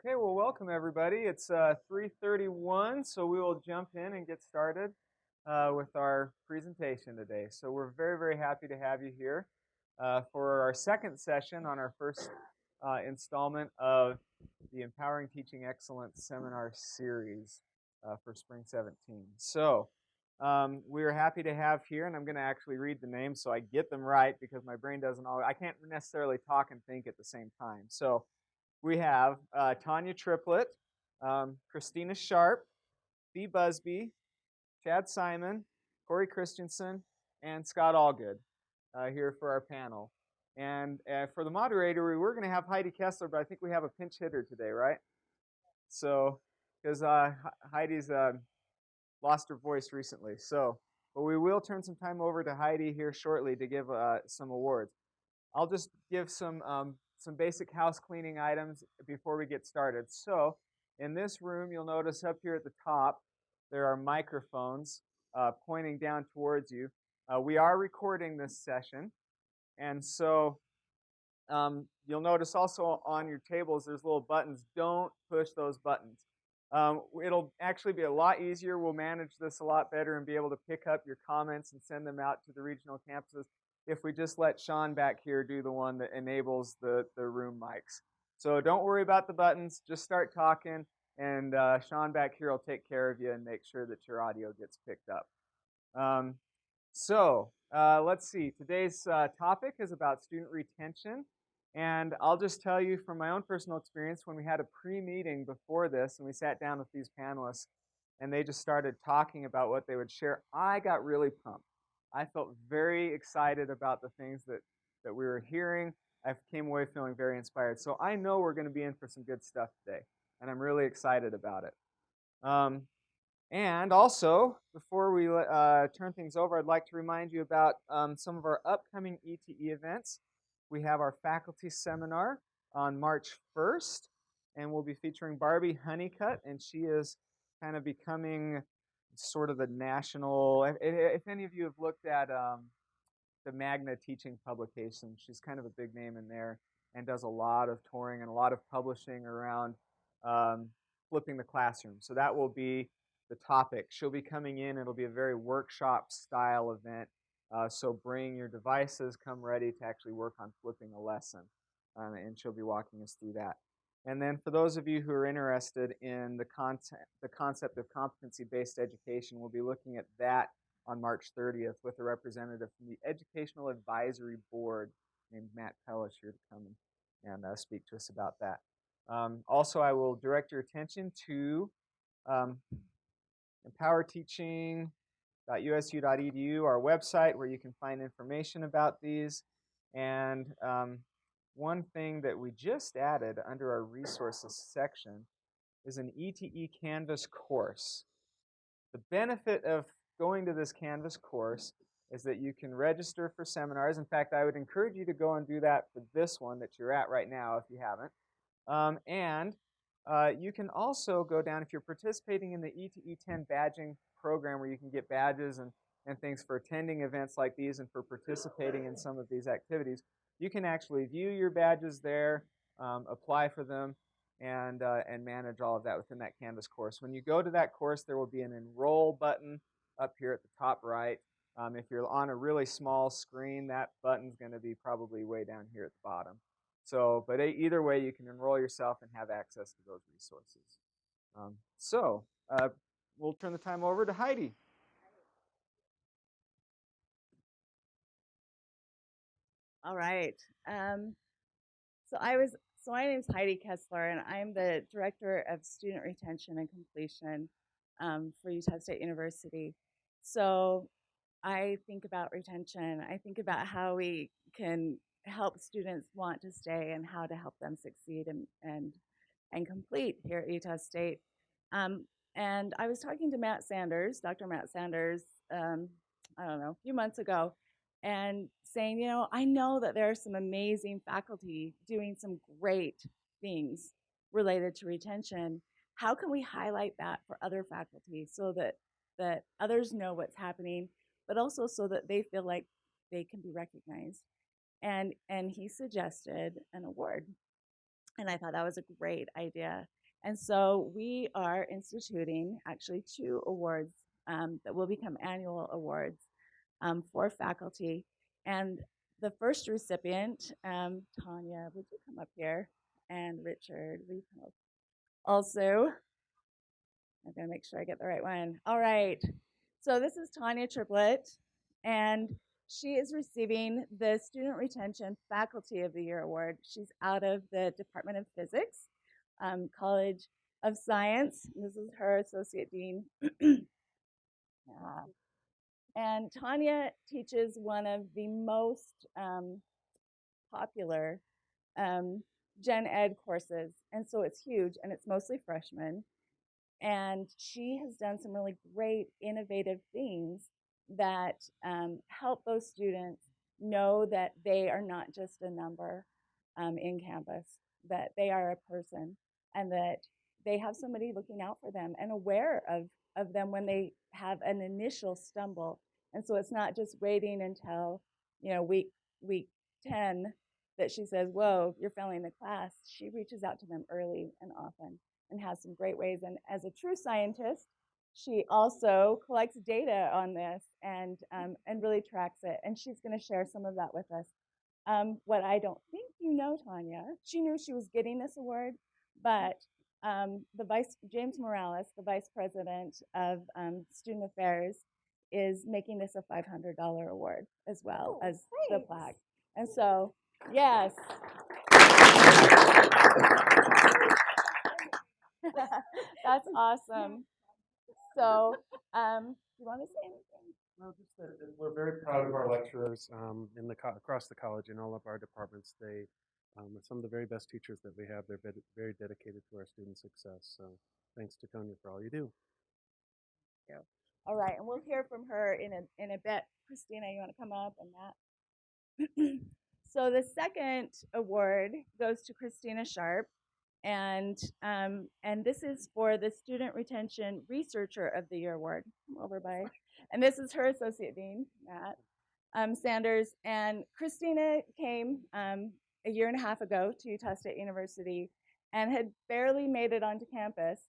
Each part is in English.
Okay, well, welcome everybody. It's uh, 3:31, so we will jump in and get started uh, with our presentation today. So we're very, very happy to have you here uh, for our second session on our first uh, installment of the Empowering Teaching Excellence seminar series uh, for Spring 17. So um, we're happy to have here, and I'm going to actually read the names so I get them right because my brain doesn't always, I can't necessarily talk and think at the same time. So we have uh, Tanya Triplett, um, Kristina Scharp, Fee Busby, Chad Simon, Corey Christensen, and Scott Allgood uh, here for our panel. And uh, for the moderator, we were going to have Heidi Kessler, but I think we have a pinch hitter today, right? So, because uh, Heidi's uh, lost her voice recently. So, but we will turn some time over to Heidi here shortly to give uh, some awards. I'll just give some um, some basic house cleaning items before we get started. So in this room, you'll notice up here at the top, there are microphones uh, pointing down towards you. Uh, we are recording this session. And so um, you'll notice also on your tables, there's little buttons. Don't push those buttons. Um, it'll actually be a lot easier. We'll manage this a lot better and be able to pick up your comments and send them out to the regional campuses if we just let Sean back here do the one that enables the, the room mics. So don't worry about the buttons. Just start talking, and uh, Sean back here will take care of you and make sure that your audio gets picked up. Um, so uh, let's see. Today's uh, topic is about student retention. And I'll just tell you from my own personal experience, when we had a pre-meeting before this and we sat down with these panelists and they just started talking about what they would share, I got really pumped. I felt very excited about the things that, that we were hearing. I came away feeling very inspired. So I know we're going to be in for some good stuff today, and I'm really excited about it. Um, and also, before we uh, turn things over, I'd like to remind you about um, some of our upcoming ETE events. We have our faculty seminar on March 1st, and we'll be featuring Barbi Honeycutt, and she is kind of becoming sort of the national. If, if any of you have looked at um, the Magna teaching publication, she's kind of a big name in there and does a lot of touring and a lot of publishing around um, flipping the classroom. So that will be the topic. She'll be coming in. It'll be a very workshop style event. Uh, so bring your devices, come ready to actually work on flipping a lesson. Um, and she'll be walking us through that. And then for those of you who are interested in the content, the concept of competency-based education, we'll be looking at that on March 30th with a representative from the Educational Advisory Board named Matt Pellish here to come and, uh, speak to us about that. Um, also, I will direct your attention to um, empowerteaching.usu.edu, our website, where you can find information about these. And um, one thing that we just added under our resources section is an ETE Canvas course. The benefit of going to this Canvas course is that you can register for seminars. In fact, I would encourage you to go and do that for this one that you're at right now if you haven't. Um, and uh, you can also go down, if you're participating in the ETE 10 badging program where you can get badges and, and things for attending events like these and for participating in some of these activities, you can actually view your badges there, um, apply for them, and, uh, and manage all of that within that Canvas course. When you go to that course, there will be an enroll button up here at the top right. Um, if you're on a really small screen, that button's going to be probably way down here at the bottom. So, but either way, you can enroll yourself and have access to those resources. Um, so, uh, we'll turn the time over to Heidi. All right. Um, so I was, so my name is Heidi Kessler, and I'm the Director of Student Retention and Completion um, for Utah State University. So I think about retention. I think about how we can help students want to stay and how to help them succeed and, and, and complete here at Utah State. Um, and I was talking to Matt Sanders, Dr. Matt Sanders, um, I don't know, a few months ago, and saying, you know, I know that there are some amazing faculty doing some great things related to retention. How can we highlight that for other faculty so that, that others know what's happening, but also so that they feel like they can be recognized? And, and he suggested an award. And I thought that was a great idea. And so we are instituting actually two awards um, that will become annual awards um, for faculty. And the first recipient, um, Tanya, would you come up here? And Richard? Also, I'm to make sure I get the right one. All right. So this is Tanya Triplett, and she is receiving the Student Retention Faculty of the Year Award. She's out of the Department of Physics, um, College of Science. This is her Associate Dean. And Tanya teaches one of the most um, popular um, gen ed courses. And so it's huge and it's mostly freshmen. And she has done some really great, innovative things that um, help those students know that they are not just a number um, in campus, that they are a person, and that they have somebody looking out for them and aware of, of them when they have an initial stumble. And so it's not just waiting until, you know, week week 10 that she says, whoa, you're failing the class. She reaches out to them early and often and has some great ways. And as a true scientist, she also collects data on this and um, and really tracks it. And she's going to share some of that with us. Um, what I don't think you know, Tanya, she knew she was getting this award, but um, the vice James Morales, the vice president of um, student affairs, is making this a $500 award as well Oh, as the plaque. And so, yes. That's awesome. So, um, you want to say anything? Well, just that that we're very proud of our lecturers um, in the co- across the college in all of our departments. They um, are some of the very best teachers that we have. They're vid- very dedicated to our student success. So thanks to Tanya for all you do. All right, and we'll hear from her in a in a bit. Kristina, you want to come up and that? so the second award goes to Kristina Scharp, and um, and this is for the Student Retention Researcher of the Year award. Come over by, and this is her associate dean, Matt um, Sanders, and Kristina came um, a year and a half ago to Utah State University and had barely made it onto campus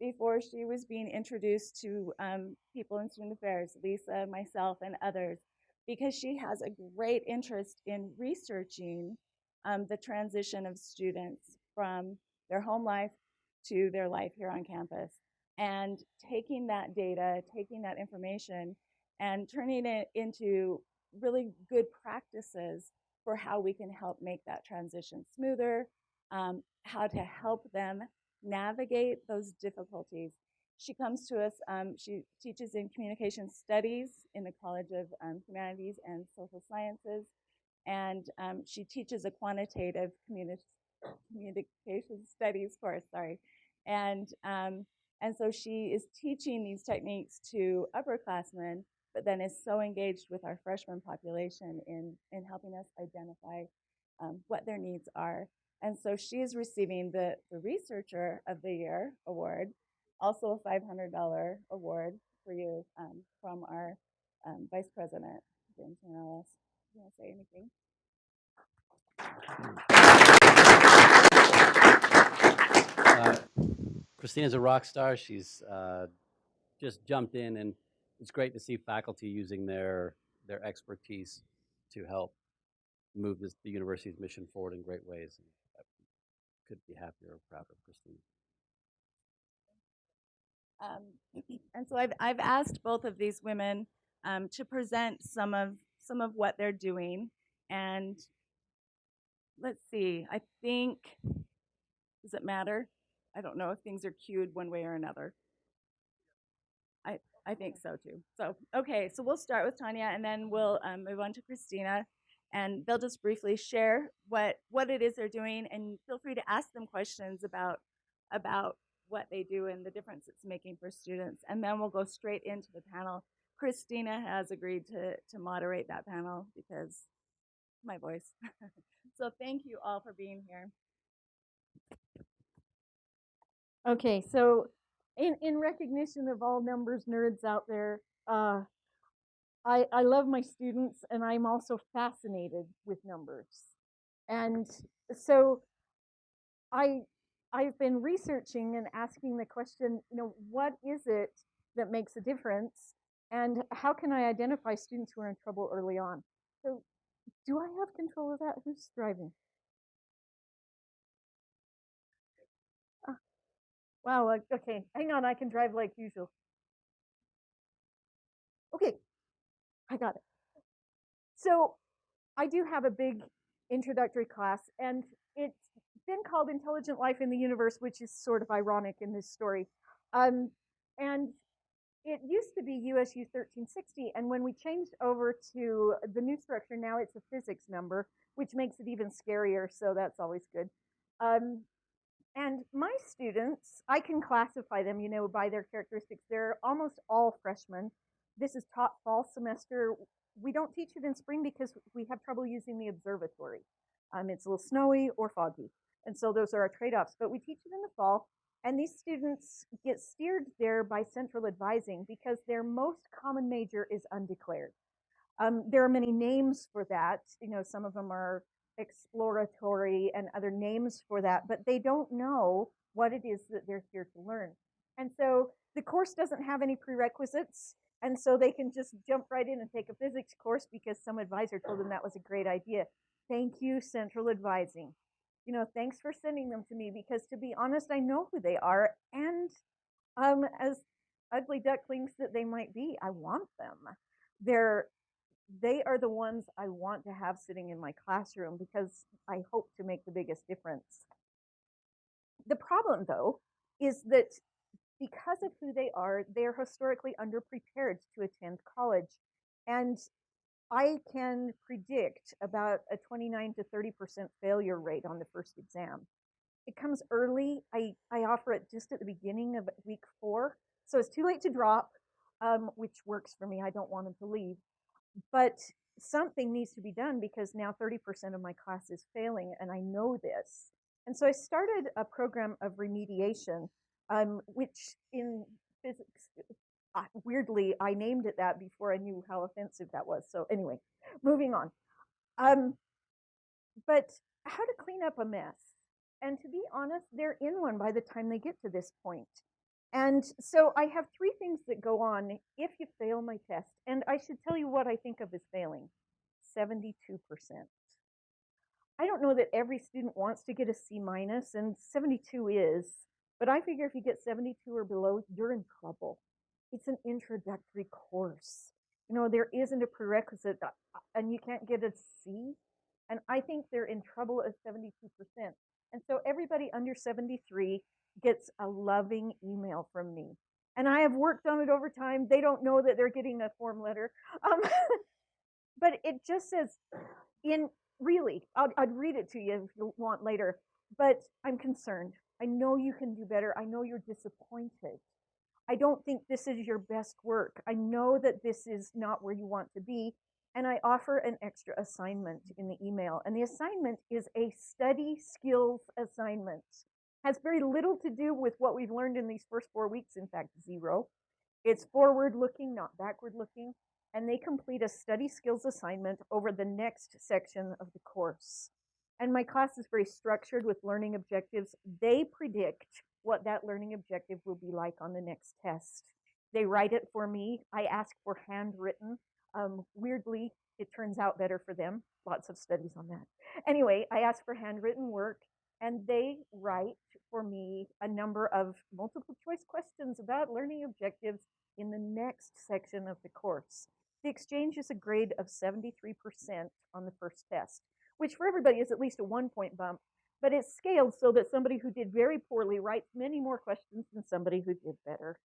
before she was being introduced to um, people in student affairs, Lisa, myself, and others, because she has a great interest in researching um, the transition of students from their home life to their life here on campus and taking that data, taking that information, and turning it into really good practices for how we can help make that transition smoother, um, how to help them navigate those difficulties. She comes to us, um, she teaches in communication studies in the College of um, Humanities and Social Sciences, and um, she teaches a quantitative communi- communication studies course, sorry. And, um, and so she is teaching these techniques to upperclassmen, but then is so engaged with our freshman population in, in helping us identify um, what their needs are. And so she's receiving the, the Researcher of the Year award, also a $500 award for you um, from our um, Vice President, James Morales. You want to say anything? Uh, Kristina's a rock star. She's uh, just jumped in, and it's great to see faculty using their their expertise to help move this, the university's mission forward in great ways. Could be happier or prouder Kristina. Um, and so I've I've asked both of these women um, to present some of some of what they're doing, and let's see. I think does it matter? I don't know if things are cued one way or another. I I think so too. So okay, so we'll start with Tanya, and then we'll um, move on to Kristina, and they'll just briefly share what what it is they're doing, and feel free to ask them questions about about what they do and the difference it's making for students. And then we'll go straight into the panel. Kristina has agreed to, to moderate that panel because my voice. so thank you all for being here. Okay, so in, in recognition of all numbers nerds out there, uh, I, I love my students and I'm also fascinated with numbers. And so I I've been researching and asking the question, you know, what is it that makes a difference, and how can I identify students who are in trouble early on? So, do I have control of that? Who's driving? Ah, wow. Okay, hang on. I can drive like usual. Okay, I got it. So, I do have a big introductory class, and it's been called Intelligent Life in the Universe, which is sort of ironic in this story. Um, and it used to be USU 1360, and when we changed over to the new structure, now it's a physics number, which makes it even scarier, so that's always good. Um, and my students, I can classify them, you know, by their characteristics. They're almost all freshmen. This is taught fall semester. We don't teach it in spring because we have trouble using the observatory. Um, it's a little snowy or foggy. And so those are our trade offs. But we teach it in the fall. And these students get steered there by central advising because their most common major is undeclared. Um, there are many names for that. You know, some of them are exploratory and other names for that, but they don't know what it is that they're here to learn. And so the course doesn't have any prerequisites. And so they can just jump right in and take a physics course because some advisor told them that was a great idea. Thank you, central advising you know, thanks for sending them to me because to be honest, I know who they are. And um, as ugly ducklings that they might be, I want them. They're they are the ones I want to have sitting in my classroom because I hope to make the biggest difference. The problem, though, is that because of who they are, they're historically underprepared to attend college. And I can predict about a 29 to 30% failure rate on the first exam. It comes early. I, I offer it just at the beginning of week four. So it's too late to drop, um, which works for me. I don't want them to leave. But something needs to be done because now 30% of my class is failing, and I know this. And so I started a program of remediation, um, which in physics weirdly, I named it that before I knew how offensive that was. So anyway, moving on. Um, but how to clean up a mess? And to be honest, they're in one by the time they get to this point. And so I have three things that go on if you fail my test. And I should tell you what I think of as failing 72%. I don't know that every student wants to get a C minus, and 72 is, but I figure if you get 72 or below, you're in trouble it's an introductory course. You know, there isn't a prerequisite uh, and you can't get a C. And I think they're in trouble at 72%. And so everybody under 73 gets a loving email from me. And I have worked on it over time. They don't know that they're getting a form letter. Um, but it just says, in really, I'd read it to you if you want later. But I'm concerned. I know you can do better. I know you're disappointed. I don't think this is your best work. I know that this is not where you want to be. And I offer an extra assignment in the email. And the assignment is a study skills assignment. Has very little to do with what we've learned in these first four weeks, in fact, zero. It's forward looking, not backward looking. And they complete a study skills assignment over the next section of the course. And my class is very structured with learning objectives. They predict what that learning objective will be like on the next test. They write it for me. I ask for handwritten. Um, weirdly, it turns out better for them. Lots of studies on that. Anyway, I ask for handwritten work, and they write for me a number of multiple choice questions about learning objectives in the next section of the course. The exchange is a grade of 73% on the first test, which for everybody is at least a one point bump but it's scaled so that somebody who did very poorly writes many more questions than somebody who did better.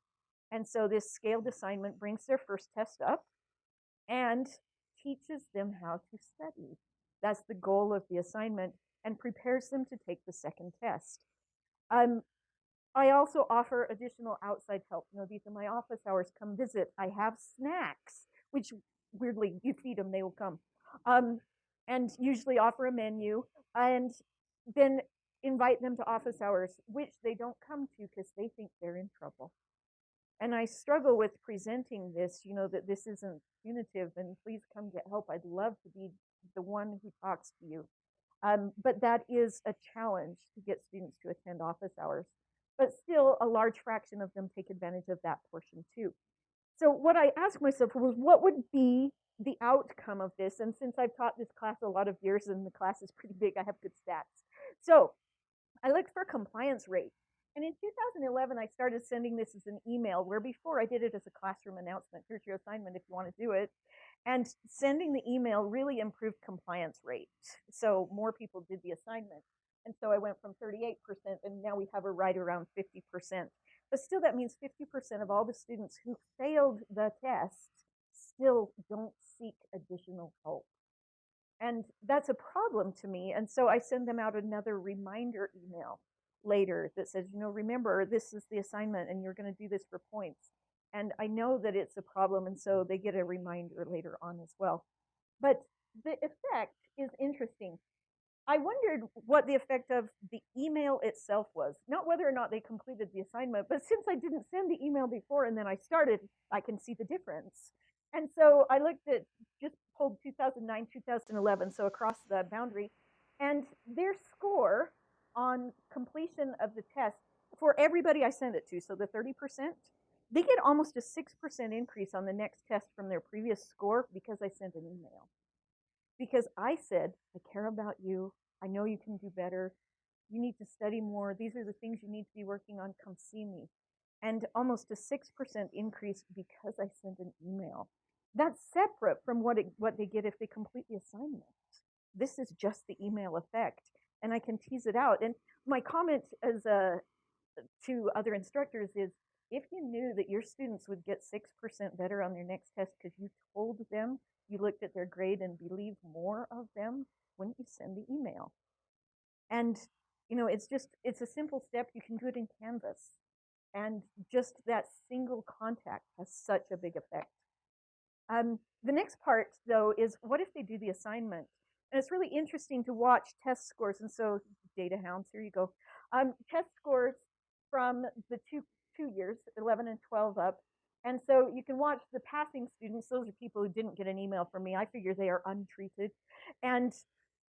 And so this scaled assignment brings their first test up and teaches them how to study. That's the goal of the assignment and prepares them to take the second test. Um, I also offer additional outside help. You know, these are my office hours. Come visit. I have snacks, which weirdly, you feed them, they will come. Um, and usually offer a menu. And then invite them to office hours, which they don't come to because they think they're in trouble. And I struggle with presenting this, you know, that this isn't punitive and please come get help. I'd love to be the one who talks to you. Um, but that is a challenge to get students to attend office hours. But still, a large fraction of them take advantage of that portion too. So what I asked myself was, what would be the outcome of this? And since I've taught this class a lot of years and the class is pretty big, I have good stats. So I looked for compliance rate. And in 2011, I started sending this as an email, where before I did it as a classroom announcement. Here's your assignment if you want to do it. And sending the email really improved compliance rate. So more people did the assignment. And so I went from 38%, and now we have a right around 50%. But still, that means 50% of all the students who failed the test still don't seek additional help. And that's a problem to me. And so I send them out another reminder email later that says, you know, remember, this is the assignment and you're going to do this for points. And I know that it's a problem. And so they get a reminder later on as well. But the effect is interesting. I wondered what the effect of the email itself was. Not whether or not they completed the assignment, but since I didn't send the email before and then I started, I can see the difference. And so I looked at just pulled 2009, 2011, so across the boundary, and their score on completion of the test for everybody I send it to, so the 30%, they get almost a 6% increase on the next test from their previous score because I sent an email. Because I said, I care about you. I know you can do better. You need to study more. These are the things you need to be working on. Come see me. And almost a 6% increase because I sent an email. That's separate from what, it, what they get if they complete the assignment. This is just the email effect. And I can tease it out. And my comment as a, to other instructors is if you knew that your students would get 6% better on their next test because you told them you looked at their grade and believed more of them, wouldn't you send the email? And, you know, it's just, it's a simple step. You can do it in Canvas. And just that single contact has such a big effect. Um, the next part, though, is what if they do the assignment? And it's really interesting to watch test scores. And so, data hounds, here you go. Um, test scores from the two, two years, 11 and 12 up. And so you can watch the passing students. Those are people who didn't get an email from me. I figure they are untreated. And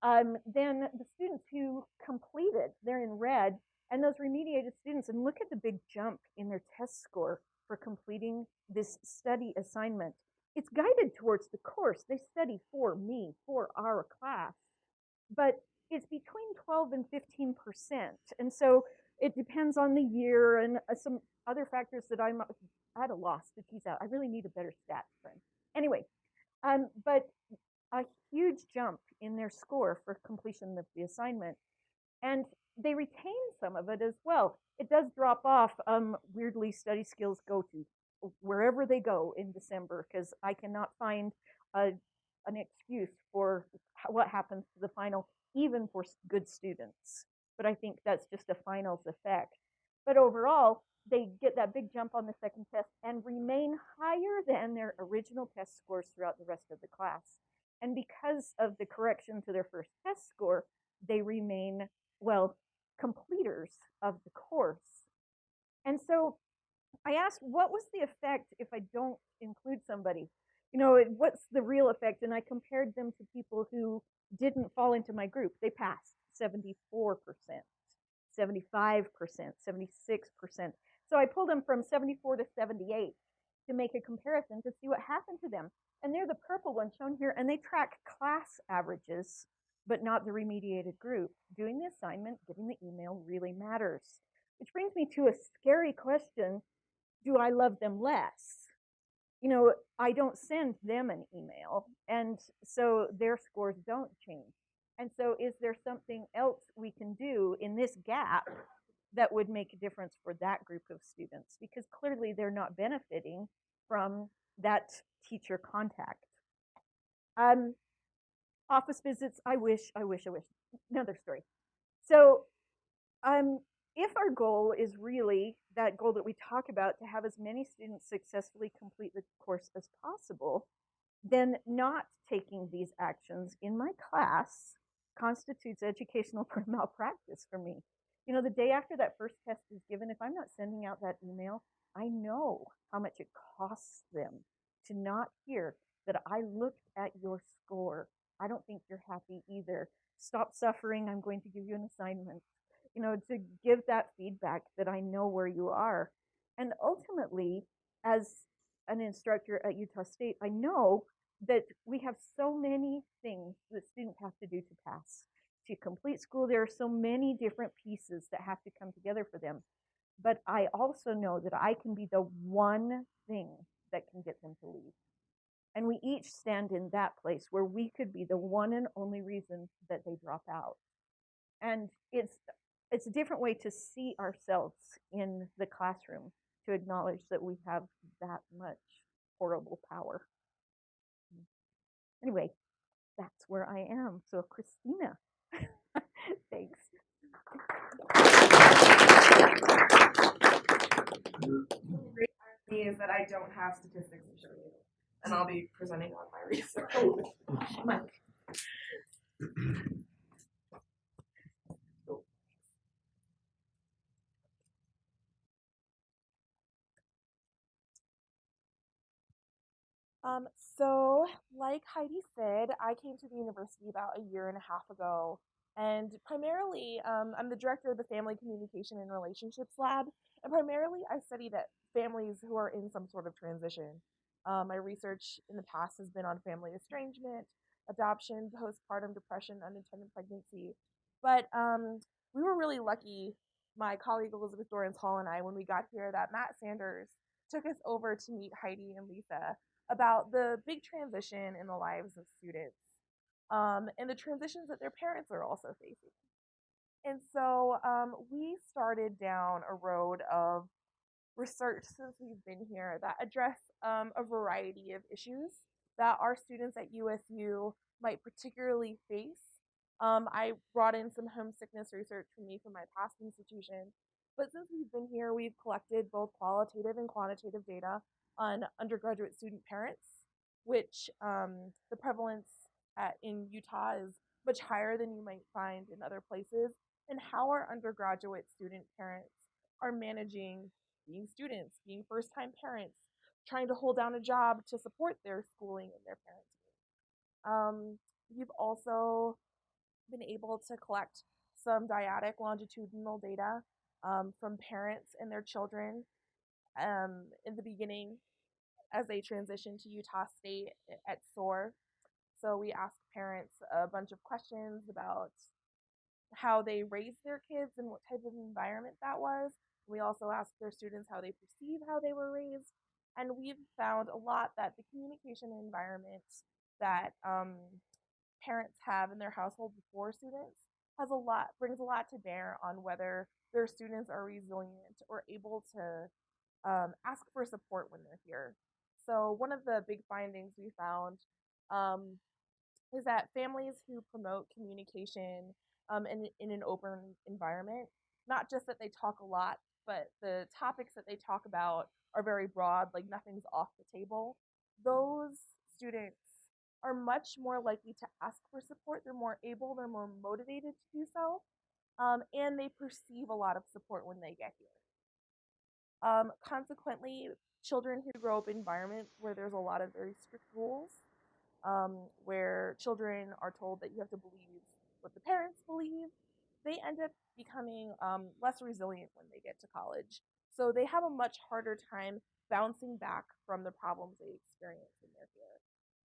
um, then the students who completed, they're in red. And those remediated students, and look at the big jump in their test score for completing this study assignment it's guided towards the course. They study for me, for our class, but it's between 12 and 15 percent. And so it depends on the year and uh, some other factors that I'm at a loss to tease out. I really need a better stat friend. Anyway, um, but a huge jump in their score for completion of the assignment. And they retain some of it as well. It does drop off. Um, weirdly, study skills go to wherever they go in December because I cannot find a, an excuse for what happens to the final, even for good students. But I think that's just a finals effect. But overall, they get that big jump on the second test and remain higher than their original test scores throughout the rest of the class. And because of the correction to their first test score, they remain, well, completers of the course. And so I asked, what was the effect if I don't include somebody? You know, what's the real effect? And I compared them to people who didn't fall into my group. They passed 74%, 75%, 76%. So I pulled them from 74 to 78 to make a comparison to see what happened to them. And they're the purple ones shown here, and they track class averages, but not the remediated group. Doing the assignment, getting the email really matters. Which brings me to a scary question do I love them less? You know, I don't send them an email, and so their scores don't change. And so, is there something else we can do in this gap that would make a difference for that group of students? Because clearly they're not benefiting from that teacher contact. Um, office visits, I wish, I wish, I wish. Another story. So, um, if our goal is really that goal that we talk about to have as many students successfully complete the course as possible, then not taking these actions in my class constitutes educational malpractice for me. You know, the day after that first test is given, if I'm not sending out that email, I know how much it costs them to not hear that I looked at your score I don't think you're happy either. Stop suffering. I'm going to give you an assignment. You know, to give that feedback that I know where you are. And ultimately, as an instructor at Utah State, I know that we have so many things that students have to do to pass. To complete school, there are so many different pieces that have to come together for them. But I also know that I can be the one thing that can get them to leave. And we each stand in that place where we could be the one and only reason that they drop out. And it's it's a different way to see ourselves in the classroom to acknowledge that we have that much horrible power. Mm. Anyway, that's where I am. So Kristina, thanks. great irony is that I don't have statistics to show you, and I'll be presenting on my research. Oh, Um, so, like Heidi said, I came to the university about a year and a half ago, and primarily, um, I'm the director of the Family Communication and Relationships Lab, and primarily, I study that families who are in some sort of transition. Um, my research in the past has been on family estrangement, adoption, postpartum depression, unintended pregnancy, but um, we were really lucky, my colleague Elizabeth Dorrance Hall and I, when we got here, that Matt Sanders took us over to meet Heidi and Lisa about the big transition in the lives of students um, and the transitions that their parents are also facing. And so um, we started down a road of research since we've been here that address um, a variety of issues that our students at USU might particularly face. Um, I brought in some homesickness research from me from my past institution, but since we've been here, we've collected both qualitative and quantitative data on undergraduate student parents, which um, the prevalence at, in Utah is much higher than you might find in other places, and how our undergraduate student parents are managing being students, being first time parents, trying to hold down a job to support their schooling and their parenting. Um, we've also been able to collect some dyadic longitudinal data um, from parents and their children um, in the beginning as they transition to Utah State at SOAR. So we ask parents a bunch of questions about how they raised their kids and what type of environment that was. We also ask their students how they perceive how they were raised. And we've found a lot that the communication environment that um, parents have in their household before students has a lot brings a lot to bear on whether their students are resilient or able to um, ask for support when they're here. So one of the big findings we found um, is that families who promote communication um, in, in an open environment, not just that they talk a lot, but the topics that they talk about are very broad, like nothing's off the table. Those students are much more likely to ask for support. They're more able, they're more motivated to do so, um, and they perceive a lot of support when they get here. Um, consequently, children who grow up in environments where there's a lot of very strict rules, um, where children are told that you have to believe what the parents believe, they end up becoming um, less resilient when they get to college. So they have a much harder time bouncing back from the problems they experience when they're here.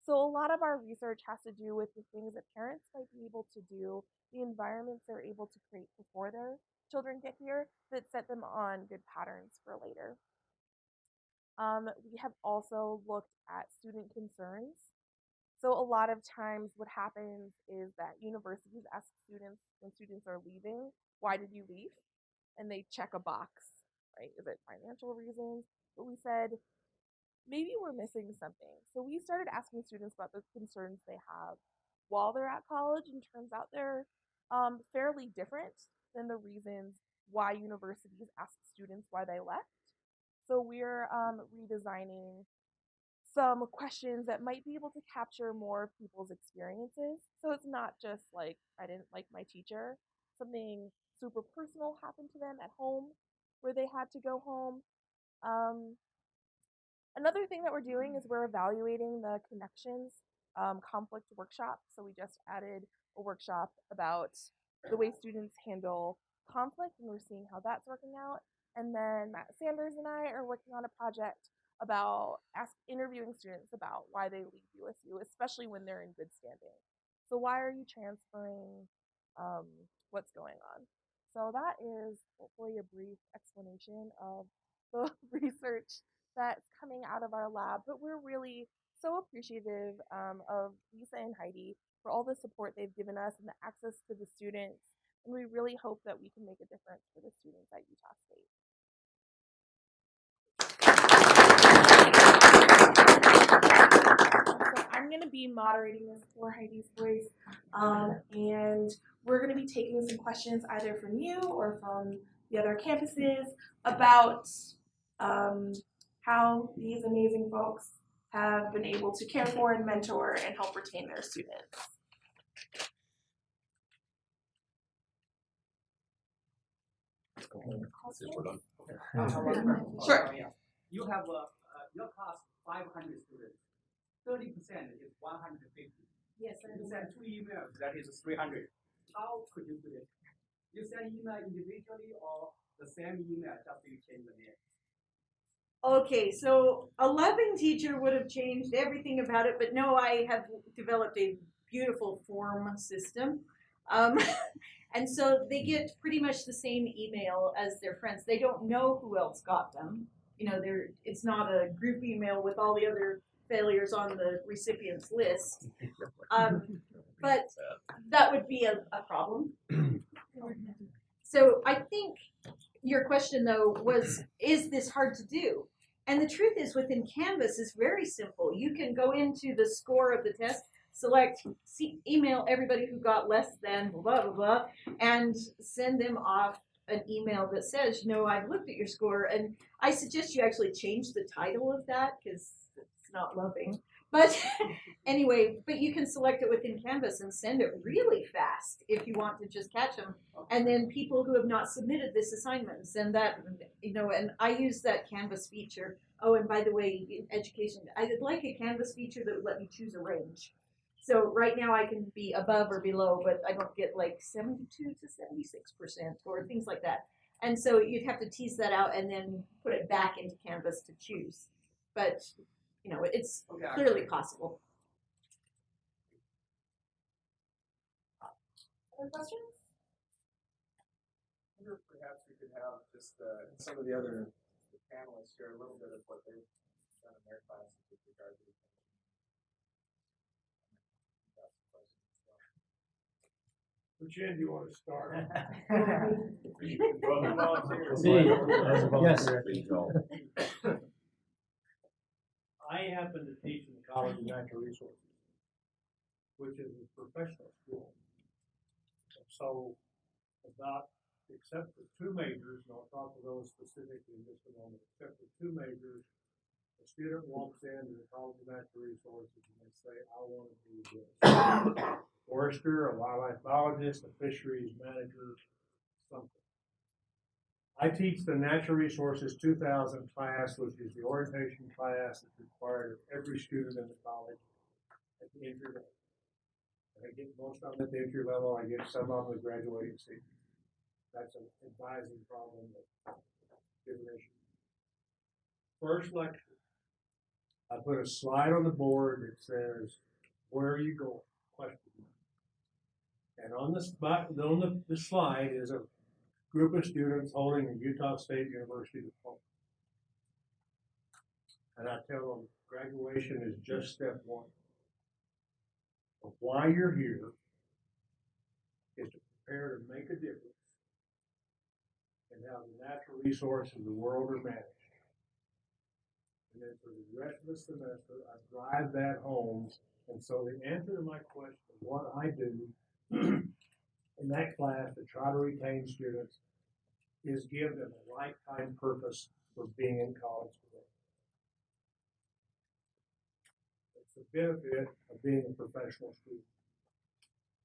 So a lot of our research has to do with the things that parents might be able to do, the environments they're able to create before their children get here that set them on good patterns for later. Um, we have also looked at student concerns. So a lot of times what happens is that universities ask students when students are leaving, why did you leave? And they check a box, right? Is it financial reasons? But we said, maybe we're missing something. So we started asking students about the concerns they have while they're at college, and turns out they're um, fairly different than the reasons why universities ask students why they left. So we're um, redesigning some questions that might be able to capture more people's experiences. So it's not just like, I didn't like my teacher, something super personal happened to them at home where they had to go home. Um, Another thing that we're doing is we're evaluating the connections um, conflict workshop. So we just added a workshop about the way students handle conflict, and we're seeing how that's working out. And then Matt Sanders and I are working on a project about ask interviewing students about why they leave USU, especially when they're in good standing. So why are you transferring? Um, what's going on? So that is hopefully a brief explanation of the research that's coming out of our lab. But we're really so appreciative um, of Lisa and Heidi for all the support they've given us and the access to the students. And we really hope that we can make a difference for the students at Utah State. So I'm going to be moderating this for Heidi's Voice, um, and we're going to be taking some questions either from you or from the other campuses about um, how these amazing folks have been able to care for and mentor and help retain their students. Sure. You have a, uh, your class five hundred students, thirty percent is one hundred and fifty. Yes, You send two emails, that is three hundred. How could you do it? You send email individually or the same email, just you change the name? Okay, so a loving teacher would have changed everything about it, but no, I have developed a beautiful form system. Um, and so they get pretty much the same email as their friends. They don't know who else got them. You know, they're, it's not a group email with all the other failures on the recipient's list. Um, but that would be a, a problem. So I think your question though was, is this hard to do? And the truth is within Canvas is very simple. You can go into the score of the test, select, see, email everybody who got less than blah, blah, blah, and send them off an email that says, you know, I've looked at your score. And I suggest you actually change the title of that because it's not loving. But anyway, but you can select it within Canvas and send it really fast if you want to just catch them and then people who have not submitted this assignment send that you know and i use that canvas feature. Oh and by the way in education i'd like a canvas feature that would let me choose a range. So right now i can be above or below but i don't get like 72 to 76 percent or things like that. And so you'd have to tease that out and then put it back into canvas to choose. But you know it's Okay, I- clearly possible Other questions? I wonder if perhaps we could have just uh, some of the other panelists share a little bit of what they've done in their classes with regard to the question. Which end do you want to start? Well, who volunteers? Yes. I happen to teach in the College of Natural Resources, which is a professional school. So about, except for two majors, and I'll talk to those specifically in just a moment, except for two majors, a student walks into the College of Natural Resources and they say, I want to do this. Forester, a wildlife biologist, a fisheries manager, something. I teach the Natural Resources 2000 class, which is the orientation class that's required of every student in the college at the entry level. I get most of them at the entry level, I get some of them at graduating seniors. That's an advising problem. First lecture, I put a slide on the board that says, where are you going? Question. And on spot, on the, the slide is a group of students holding a Utah State University diploma. And I tell them graduation is just step one. But why you're here is to prepare to make a difference in how the natural resources of the world are managed. And then for the rest of the semester, I drive that home. And so the answer to my question, what I do in that class to try to retain students is give them a lifetime purpose for being in college today. It's the benefit of being a professional student.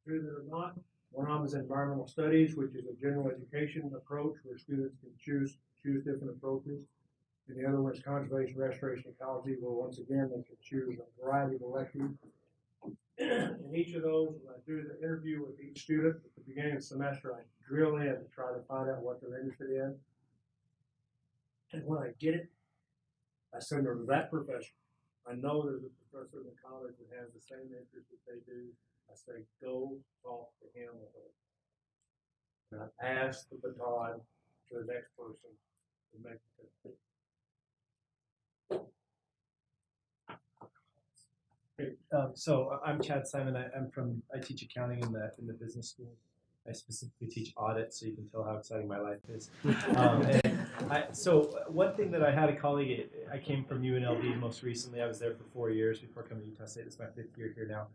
True that or not, one of them is environmental studies, which is a general education approach where students can choose choose different approaches. And the other one is conservation, restoration, ecology, where once again they can choose a variety of electives. In each of those, when I do the interview with each student at the beginning of the semester, I drill in to try to find out what they're interested in. And when I get it, I send them to that professor. I know there's a professor in the college that has the same interest that they do. I say, go talk to him or her. And I pass the baton to the next person to make the Great. Um, so I'm Chad Simon. I, I'm from, I teach accounting in the, in the business school. I specifically teach audit, so you can tell how exciting my life is. Um, and I, so one thing that I had a colleague, I came from UNLV most recently. I was there for four years before coming to Utah State. Is my fifth year here now.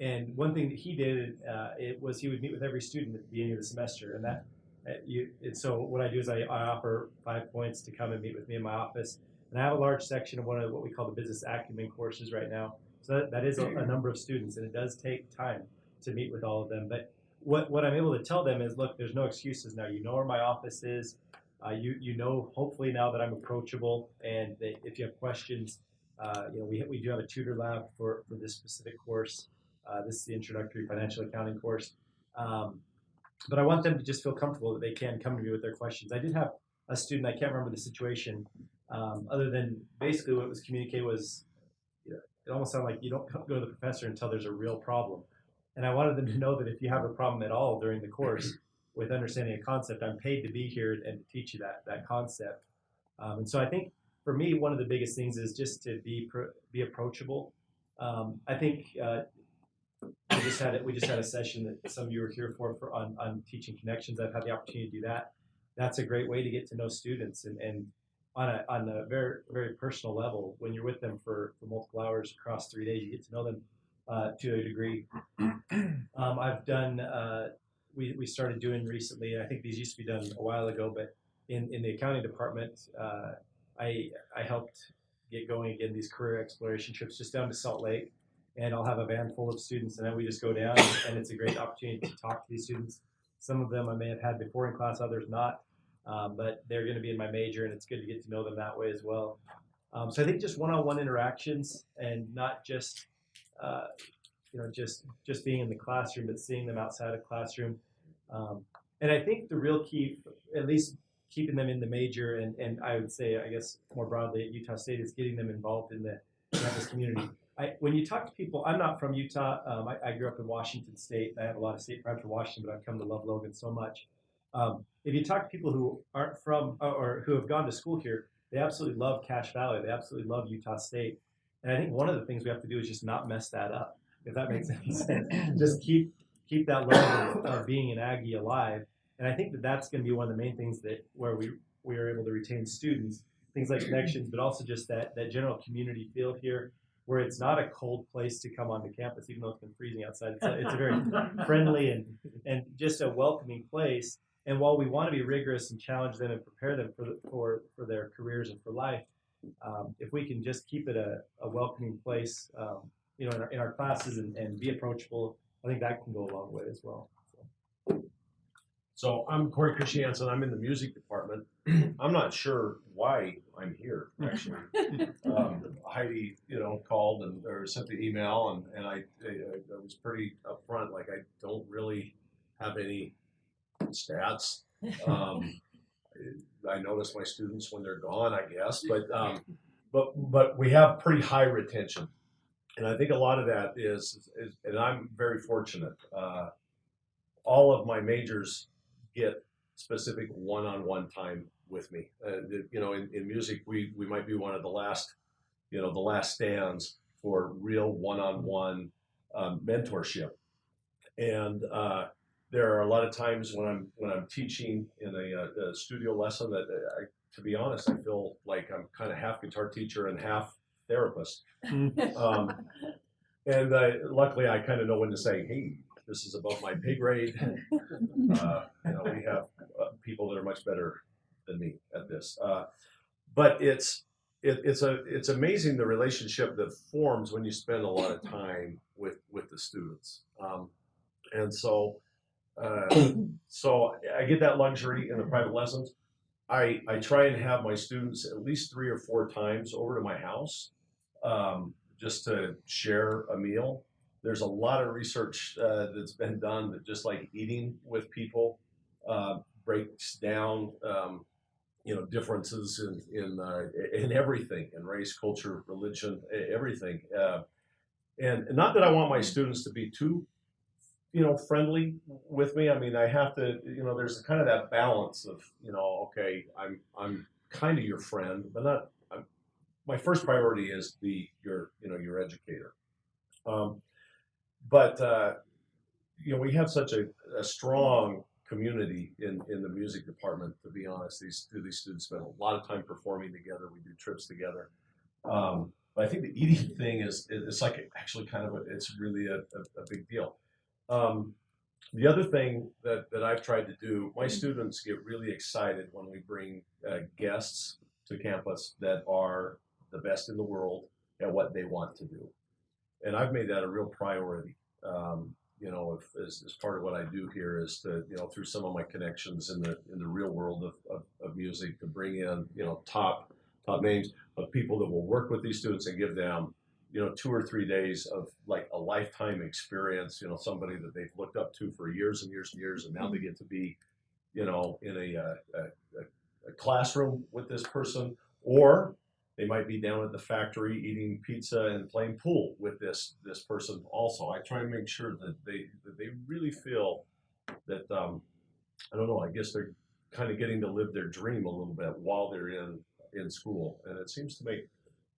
And one thing that he did, uh, it was he would meet with every student at the beginning of the semester, and that uh, you. And so what I do is I, I offer five points to come and meet with me in my office, and I have a large section of one of what we call the business acumen courses right now. So that, that is a, a number of students, and it does take time to meet with all of them. But what, what I'm able to tell them is, look, there's no excuses now. You know where my office is. Uh, you you know hopefully now that I'm approachable, and that if you have questions, uh, you know we we do have a tutor lab for for this specific course. Uh, this is the introductory financial accounting course. Um, but I want them to just feel comfortable that they can come to me with their questions. I did have a student. I can't remember the situation, um, other than basically what was communicated was, it almost sounded like you don't go to the professor until there's a real problem. And I wanted them to know that if you have a problem at all during the course with understanding a concept, I'm paid to be here and to teach you that that concept. Um, and so I think for me, one of the biggest things is just to be be approachable. Um, I think uh, we just had it. We just had a session that some of you were here for, for on, on teaching connections. I've had the opportunity to do that. That's a great way to get to know students and, and on a on a very very personal level. When you're with them for, for multiple hours across three days, you get to know them uh, to a degree. Um, I've done. Uh, we, we started doing recently. I think these used to be done a while ago, but in, in the accounting department, uh, I I helped get going again these career exploration trips just down to Salt Lake, and I'll have a van full of students, and then we just go down, and it's a great opportunity to talk to these students. Some of them I may have had before in class, others not, um, but they're going to be in my major, and it's good to get to know them that way as well. Um, so I think just one-on-one interactions, and not just uh, you know just just being in the classroom, but seeing them outside of classroom. Um, and I think the real key, at least keeping them in the major, and, and I would say, I guess more broadly at Utah State, is getting them involved in the campus community. I, when you talk to people, I'm not from Utah. Um, I, I grew up in Washington State. I have a lot of state pride for Washington, but I've come to love Logan so much. Um, if you talk to people who aren't from or, or who have gone to school here, they absolutely love Cache Valley. They absolutely love Utah State. And I think one of the things we have to do is just not mess that up, if that makes any sense. just keep keep that level of being an Aggie alive. And I think that that's going to be one of the main things that where we we are able to retain students, things like connections, but also just that that general community feel here, where it's not a cold place to come onto campus, even though it's been freezing outside. It's a, it's a very friendly and and just a welcoming place. And while we want to be rigorous and challenge them and prepare them for the, for for their careers and for life, um, if we can just keep it a, a welcoming place, um, you know, in our, in our classes and, and be approachable, I think that can go a long way as well. So I'm Corey Christiansen. I'm in the music department. I'm not sure why I'm here, actually. um, Heidi, you know, called and or sent the email, and, and I, I, I was pretty upfront. Like, I don't really have any stats. Um, I notice my students when they're gone, I guess, but um, but but we have pretty high retention, and I think a lot of that is, is and I'm very fortunate. Uh, all of my majors get specific one-on-one time with me. Uh, you know, in, in music, we we might be one of the last, you know, the last stands for real one-on-one um, mentorship, and uh, there are a lot of times when I'm when I'm teaching in a, uh, a studio lesson that uh, I, to be honest, I feel like I'm kind of half guitar teacher and half therapist. Um, and uh, luckily, I kind of know when to say, "Hey, this is above my pay grade." Uh, you know, we have uh, people that are much better than me at this. Uh, but it's it, it's a it's amazing the relationship that forms when you spend a lot of time with with the students. Um, and so uh, so I get that luxury in the private lessons. I I try and have my students at least three or four times over to my house um, just to share a meal there's a lot of research uh, that's been done that just like eating with people uh, breaks down, um, you know, differences in in uh, in everything, in race, culture, religion, everything. Uh, and not that I want my students to be too, you know, friendly with me. I mean, I have to, you know, there's kind of that balance of, you know, okay, I'm I'm kind of your friend, but not. I'm, my first priority is be your, you know, your educator. Um, but uh, you know, we have such a, a strong community in, in the music department. To be honest, these these students spend a lot of time performing together. We do trips together. Um, but I think the eating thing is it's like actually kind of a, it's really a, a, a big deal. Um, the other thing that, that I've tried to do, my students get really excited when we bring uh, guests to campus that are the best in the world at what they want to do. And I've made that a real priority. Um, you know, if, as, as part of what I do here is to, you know, through some of my connections in the in the real world of, of, of music, to bring in, you know, top top names of people that will work with these students and give them, you know, two or three days of like a lifetime experience. You know, somebody that they've looked up to for years and years and years, and now they get to be, you know, in a, uh, a, a, a classroom with this person, or they might be down at the factory eating pizza and playing pool with this this person. Also, I try and make sure that they that they really feel that um, I don't know. I guess they're kind of getting to live their dream a little bit while they're in in school, and it seems to make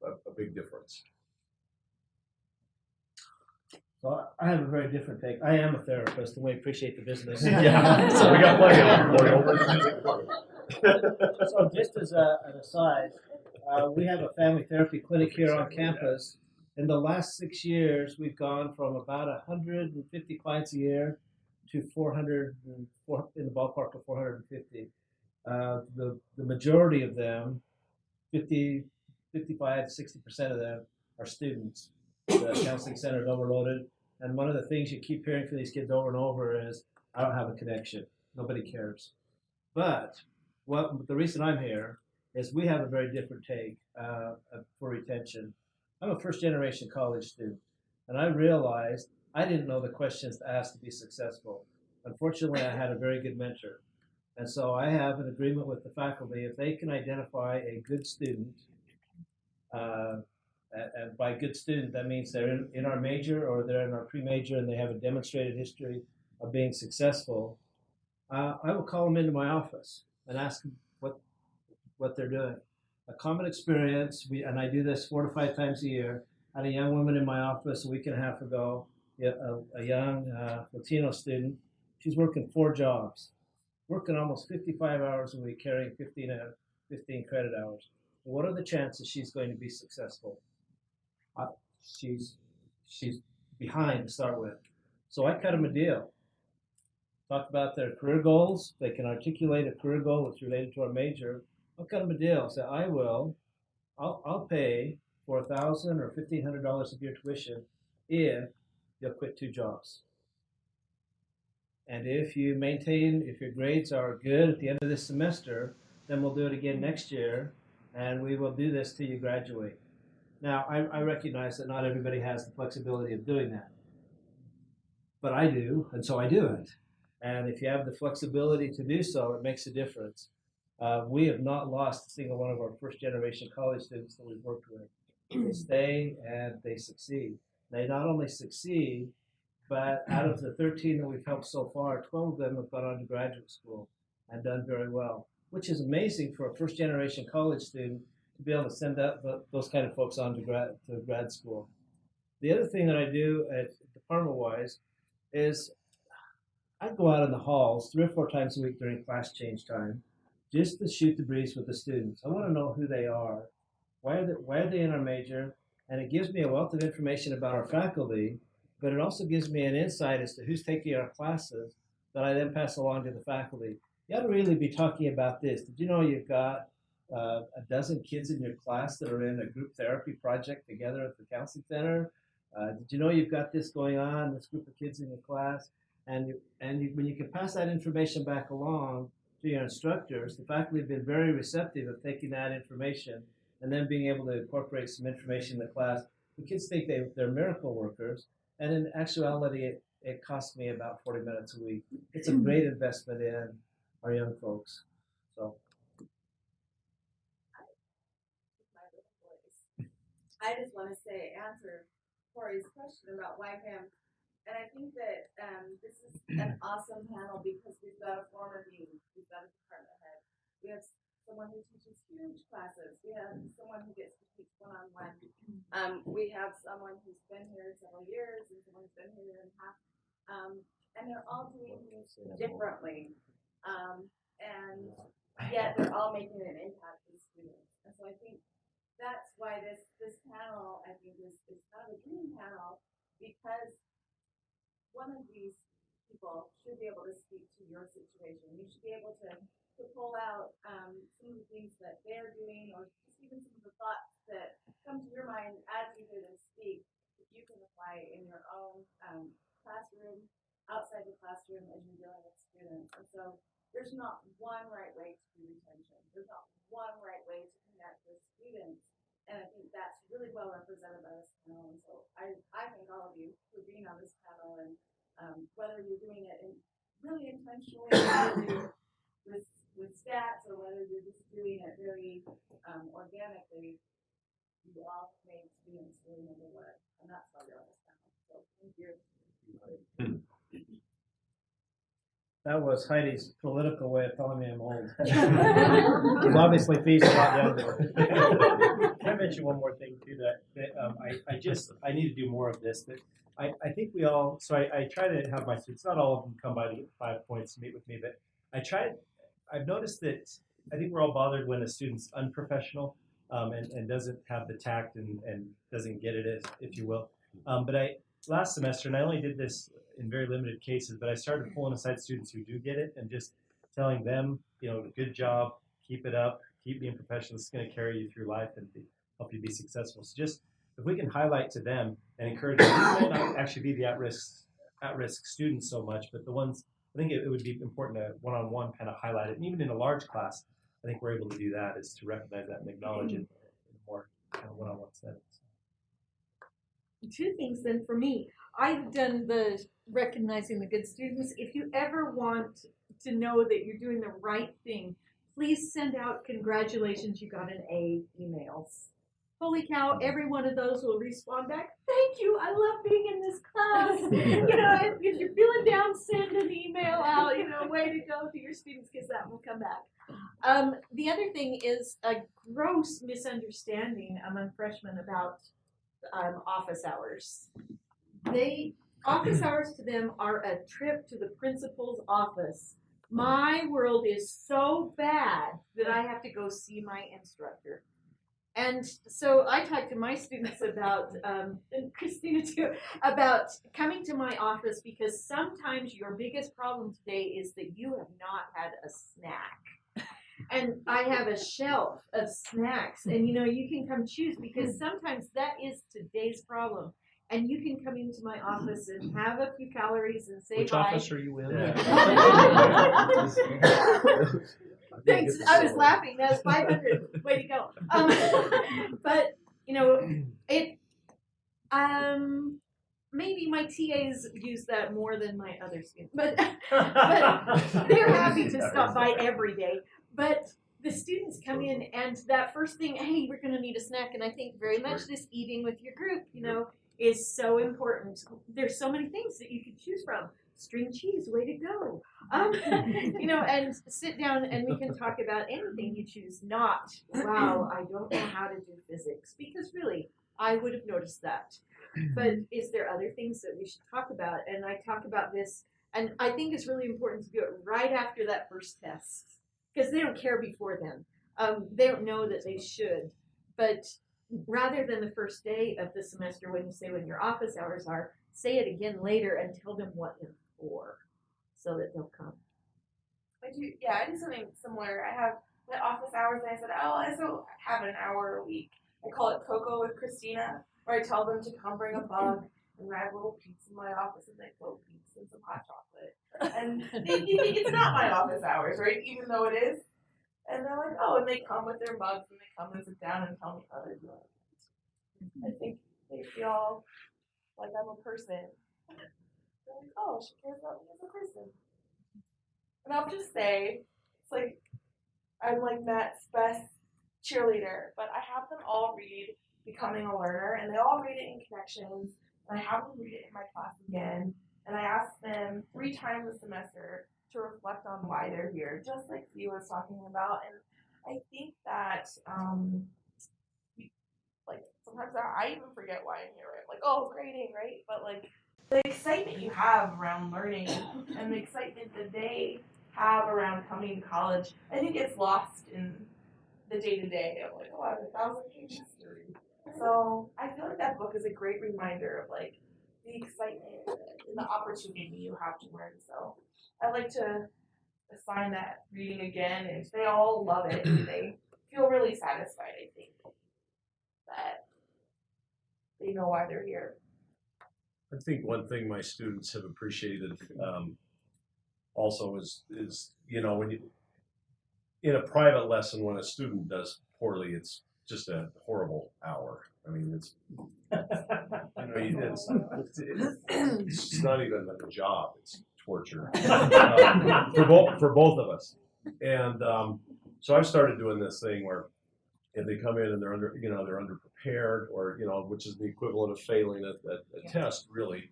a, a big difference. Well, I have a very different take. I am a therapist, and we appreciate the business. Yeah, so we got plenty of them for you over at the music department. so, just as a, an aside, uh, we have a family therapy clinic here on campus. In the last six years, we've gone from about 150 clients a year to 400 and four, in the ballpark of 450. Uh, the the majority of them, 50, 55 to 60 percent of them, are students. The counseling center is overloaded, and one of the things you keep hearing from these kids over and over is, "I don't have a connection. Nobody cares." But what the reason I'm here is we have a very different take uh, for retention. I'm a first generation college student, and I realized I didn't know the questions to ask to be successful. Unfortunately, I had a very good mentor. And so I have an agreement with the faculty if they can identify a good student, uh, and by good student, that means they're in, in our major or they're in our pre major and they have a demonstrated history of being successful, uh, I will call them into my office and ask them what, what they're doing. A common experience, we, and I do this four to five times a year. Had a young woman in my office a week and a half ago, a, a young uh, Latino student. She's working four jobs working almost 55 hours a week, carrying 15, uh, 15 credit hours. What are the chances she's going to be successful? Uh, she's she's behind to start with. So I cut them a deal. Talk about their career goals. They can articulate a career goal that's related to our major. I'll cut them a deal. Say, I will, I'll, I'll pay for a thousand or fifteen hundred dollars of your tuition if you'll quit two jobs. And if you maintain, if your grades are good at the end of this semester, then we'll do it again next year, and we will do this till you graduate. Now, I, I recognize that not everybody has the flexibility of doing that, but I do, and so I do it. And if you have the flexibility to do so, it makes a difference. Uh, we have not lost a single one of our first generation college students that we've worked with. They stay and they succeed. They not only succeed, but out of the 13 that we've helped so far, 12 of them have gone on to graduate school and done very well, which is amazing for a first generation college student to be able to send that, those kind of folks on to grad, to grad school. The other thing that I do at department wise is I go out in the halls three or four times a week during class change time just to shoot the breeze with the students. I want to know who they are, why are they, why are they in our major, and it gives me a wealth of information about our faculty but it also gives me an insight as to who's taking our classes that I then pass along to the faculty. You ought to really be talking about this. Did you know you've got uh, a dozen kids in your class that are in a group therapy project together at the counseling center? Uh, did you know you've got this going on, this group of kids in your class? And, you, and you, when you can pass that information back along to your instructors, the faculty have been very receptive of taking that information and then being able to incorporate some information in the class. The kids think they, they're miracle workers, And in actuality, it, it costs me about 40 minutes a week. It's a great investment in our young folks. So my little voice. I just want to say, answer Corey's question about YPAM. And I think that um, this is an awesome panel because we've got a former dean, we've got a department head, we have someone who teaches huge classes, we have someone who gets to teach one on one. Um, we have someone who's been here several years and someone who's been here a year and a half. Um, and they're all doing things differently. Um, and yet they're all making an impact with students. And so I think that's why this this panel I think is, is kind of a dream panel because one of these people should be able to speak to your situation. You should be able to, to pull out um, some of the things that they're doing or just even some of the thoughts that come to your mind as you hear them speak that you can apply in your own um, classroom, outside the classroom as you're dealing with students. And so there's not one right way to do retention. There's not one right way to with students. And I think that's really well represented by this panel. And so I, I thank all of you for being on this panel and um, whether you're doing it in really intentionally with, with stats or whether you're just doing it very um, organically, you all made students really one. And that's why you're on this panel. So thank you. That was Heidi's political way of telling me I'm old. He's obviously feels a lot younger. Can I mention one more thing too? That, that um, I, I just I need to do more of this. That I, I think we all. So I, I try to have my students. Not all of them come by to get five points to meet with me, but I try. I've noticed that I think we're all bothered when a student's unprofessional um, and, and doesn't have the tact and, and doesn't get it, as, if you will. Um, but I last semester, and I only did this in very limited cases, but I started mm-hmm. pulling aside students who do get it and just telling them, you know, good job, keep it up, keep being professional. It's going to carry you through life and be, help you be successful. So just if we can highlight to them and encourage them, these may not actually be the at-risk at-risk students so much, but the ones I think it, it would be important to one-on-one kind of highlight it. And even in a large class, I think we're able to do that is to recognize that and acknowledge it mm-hmm. in a more kind of one-on-one setting. two things then for me. I've done the recognizing the good students. If you ever want to know that you're doing the right thing, please send out congratulations, you got an A emails. Holy cow, every one of those will respond back, thank you, I love being in this class. you know, if, if you're feeling down, send an email out, you know, way to go to your students because that will come back. Um, the other thing is a gross misunderstanding among freshmen about um, office hours. They office hours to them are a trip to the principal's office. My world is so bad that I have to go see my instructor. And so I talk to my students about, um, and Kristina too, about coming to my office because sometimes your biggest problem today is that you have not had a snack and I have a shelf of snacks, and you know you can come choose because sometimes that is today's problem. And you can come into my office and have a few calories and say Which hi. office are you in? Thanks. I was laughing. That was 500. Way to go. Um, but you know, it. Um, maybe my TAs use that more than my other students, but but they're happy to stop by every day. But the students come in and that first thing, hey, we're gonna need a snack, and I think very much this eating with your group, you know, is so important. There's so many things that you could choose from. String cheese, way to go. Um, you know, and sit down and we can talk about anything you choose. Not, wow, I don't know how to do physics because really, I would have noticed that. But is there other things that we should talk about? And I talk about this, and I think it's really important to do it right after that first test because they don't care before then. Um, they don't know that they should. But rather than the first day of the semester, when you say when your office hours are, say it again later and tell them what they're for, so that they'll come. I do, yeah, I do something similar. I have my office hours, and I said, oh, I still have an hour a week. I call it Cocoa with Kristina, where I tell them to come bring a bug, and I have little peeps in my office, and they float peeps and some hot chocolate. And they, you think it's not my office hours, right? Even though it is. And they're like, oh, and they come with their mugs, and they come and sit down and tell me how they're doing. I think they feel like I'm a person. They're like, oh, she cares about me as a person. And I'll just say, it's like I'm like Matt's best cheerleader, but I have them all read Becoming a Learner, and they all read it in Connections, and I have them read it in my class again, and I ask them three times a semester to reflect on why they're here, just like Fee was talking about, and I think that um, like sometimes I, I even forget why I'm here, right? Like, oh, grading, right? But like the excitement you have around learning and the excitement that they have around coming to college, I think it's lost in the day to day of like, oh, I have a thousand pages to read. So I feel like that book is a great reminder of like the excitement and the opportunity you have to learn. So I'd like to assign that reading again, and if they all love it, and they feel really satisfied. I think that they know why they're here. I think one thing my students have appreciated um, also is is you know when you in a private lesson when a student does poorly, it's just a horrible hour. I mean, it's you know, it's, it's, it's not even a job; it's torture um, for both for both of us. And um, so I've started doing this thing where if they come in and they're under, you know, they're underprepared, or you know, which is the equivalent of failing a, a, a test, really.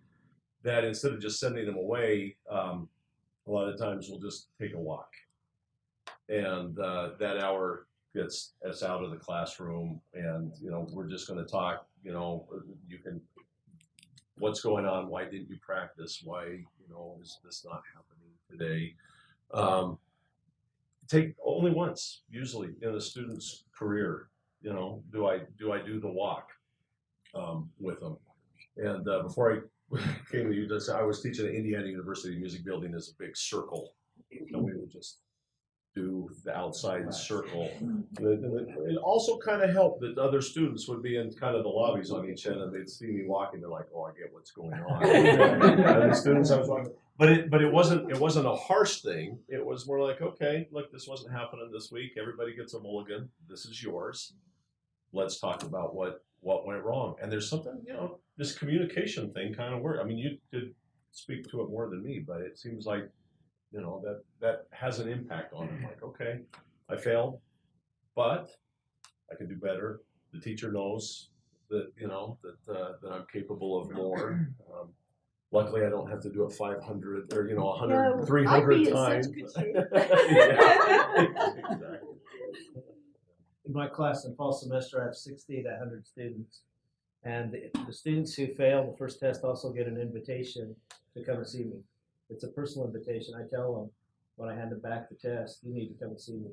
That instead of just sending them away, um, a lot of times we'll just take a walk, and uh, that hour gets us out of the classroom, and you know, we're just going to talk. You know, you can, what's going on? Why didn't you practice? Why, you know, is this not happening today? Um, take only once usually in a student's career you know do i do i do the walk um, with them and uh, before i came to you i was teaching at indiana university music building as a big circle and we would just do the outside circle hmm. it, and it- also kind of helped that other students would be in kind of the lobbies on each end and they'd see me walking they're like oh i get what's going on the students i was like but it but it wasn't it wasn't a harsh thing. It was more like, okay, look, this wasn't happening this week. Everybody gets a mulligan. This is yours. Let's talk about what what went wrong. And there's something, you know, this communication thing kind of worked. I mean, you could speak to it more than me, but it seems like, you know, that that has an impact on them. Like, okay, I failed, but I can do better. The teacher knows that you know that uh, that I'm capable of more. Um, luckily, I don't have to do it 500 or you know 100, No, I'd 300 be such times. good shape. Exactly. in my class in fall semester, I have 60 to 100 students. And the, the students who fail the first test also get an invitation to come and see me. It's a personal invitation. I tell them when I hand them back the test, you need to come and see me.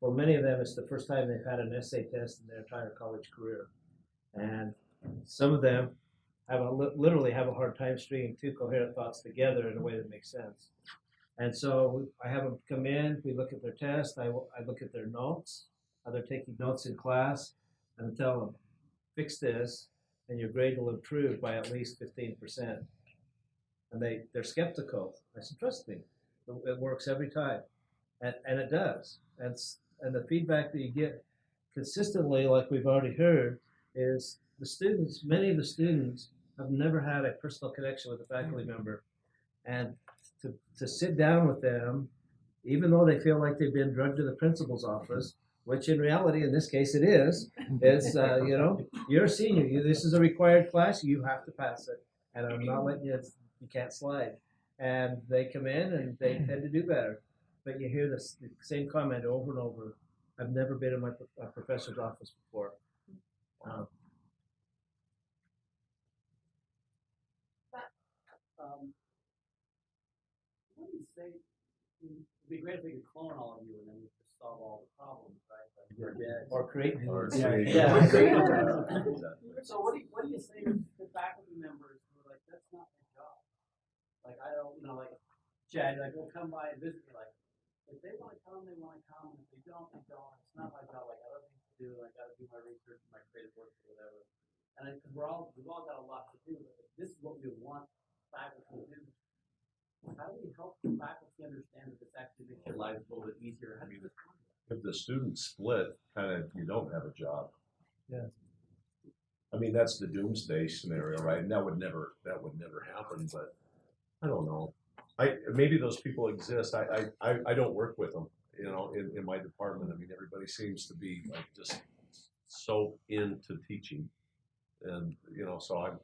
For many of them, it's the first time they've had an essay test in their entire college career. And some of them have a, literally have a hard time stringing two coherent thoughts together in a way that makes sense. And so I have them come in, we look at their test, I, I look at their notes, how they're taking notes in class, and tell them, fix this, and your grade will improve by at least 15%. And they, they're skeptical. I said, trust me, it, works every time. And, and it does. And, and the feedback that you get consistently, like we've already heard, is the students, many of the students have never had a personal connection with a faculty member. And to, to sit down with them, even though they feel like they've been drugged to the principal's office, which in reality, in this case, it is, is, uh, you know, you're a senior, you, this is a required class, you have to pass it. And I'm not letting you, you can't slide. And they come in and they tend to do better. But you hear this, the same comment over and over. I've never been in my pro- a professor's office before. Um, Um, what do you say? It'd be great if we could clone all of you and then we could solve all the problems, right? Like you're. Or create new Or ones. create Yeah. Yeah. So what do you, what do you say to to faculty members who are like, that's not my job? Like, I don't, you know, like, Chad, like, will come by and visit me, like, if they wanna come, they wanna come, if they don't, they don't, it's not my job, Like, I got other things to do, I gotta do my research, my creative work, or whatever. And I, cause we're all, we've all got a lot to do, but if this is what we want faculty to do. How do we help the faculty understand that this actually makes your lives a little bit easier? How do you respond to that? If the students split, kind of, you don't have a job. Yeah. I mean, that's the doomsday scenario, right? And that would never, that would never happen, but I don't know. I, maybe those people exist. I, I, I, don't work with them, you know, in, in my department. I mean, everybody seems to be like just so into teaching. And, you know, so I'm,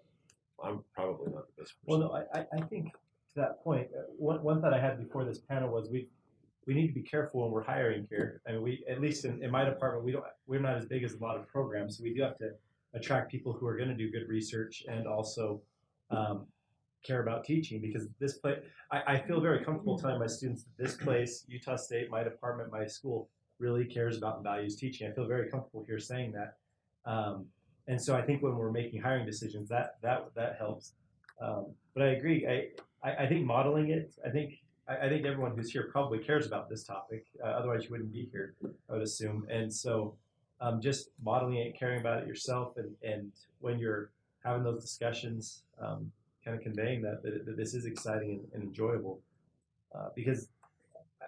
I'm probably not the best Well, no, I, I, think to that point, uh, one, one thought I had before this panel was we, we need to be careful when we're hiring here. I mean, we, at least in, in my department, we don't, we're not as big as a lot of programs, so we do have to attract people who are gonna do good research and also, um, care about teaching, because this place, I, I feel very comfortable telling my students that this place, Utah State, my department, my school, really cares about and values teaching. I feel very comfortable here saying that. Um, and so I think when we're making hiring decisions, that that that helps. Um, but I agree. I, I I think modeling it. I think I, I think everyone who's here probably cares about this topic. Uh, otherwise, you wouldn't be here. I would assume. And so, um, just modeling it, caring about it yourself, and and when you're having those discussions, um, kind of conveying that that, that this is exciting and, and enjoyable, uh, because